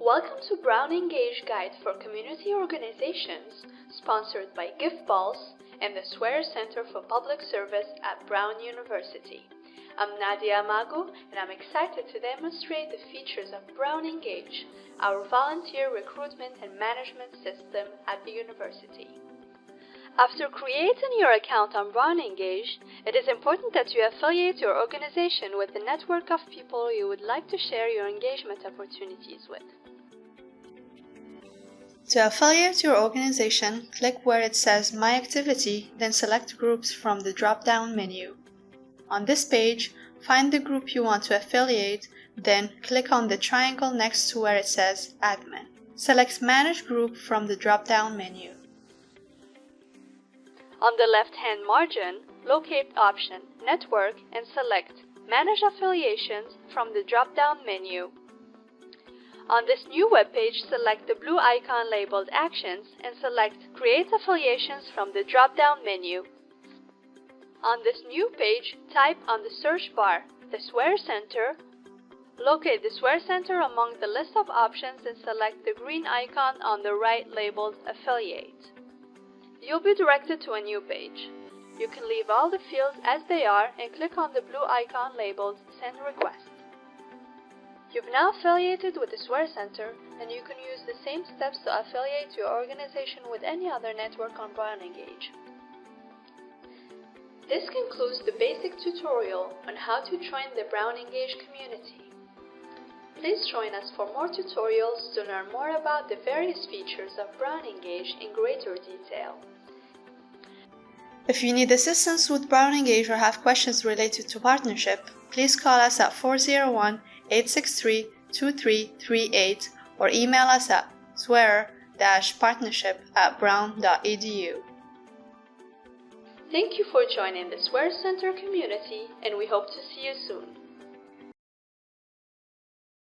Welcome to Brown Engage Guide for Community Organizations, sponsored by GivePulse and the Swearer Center for Public Service at Brown University. I'm Nadia Amago, and I'm excited to demonstrate the features of Brown Engage, our volunteer recruitment and management system at the university. After creating your account on Brown Engage, it is important that you affiliate your organization with the network of people you would like to share your engagement opportunities with. To affiliate your organization, click where it says My Activity, then select Groups from the drop-down menu. On this page, find the group you want to affiliate, then click on the triangle next to where it says Admin. Select Manage Group from the drop-down menu. On the left-hand margin, locate option Network and select Manage Affiliations from the drop-down menu. On this new web page, select the blue icon labeled Actions and select Create Affiliations from the drop-down menu. On this new page, type on the search bar the Swearer Center, locate the Swearer Center among the list of options and select the green icon on the right labeled Affiliate. You'll be directed to a new page. You can leave all the fields as they are and click on the blue icon labeled Send Request. You've now affiliated with the Swearer Center and you can use the same steps to affiliate your organization with any other network on Brown Engage. This concludes the basic tutorial on how to join the Brown Engage community. Please join us for more tutorials to learn more about the various features of Brown Engage in greater detail. If you need assistance with Brown Engage or have questions related to partnership, please call us at 401 863 2338 or email us at swearer-partnership at brown.edu. Thank you for joining the Swearer Center community and we hope to see you soon.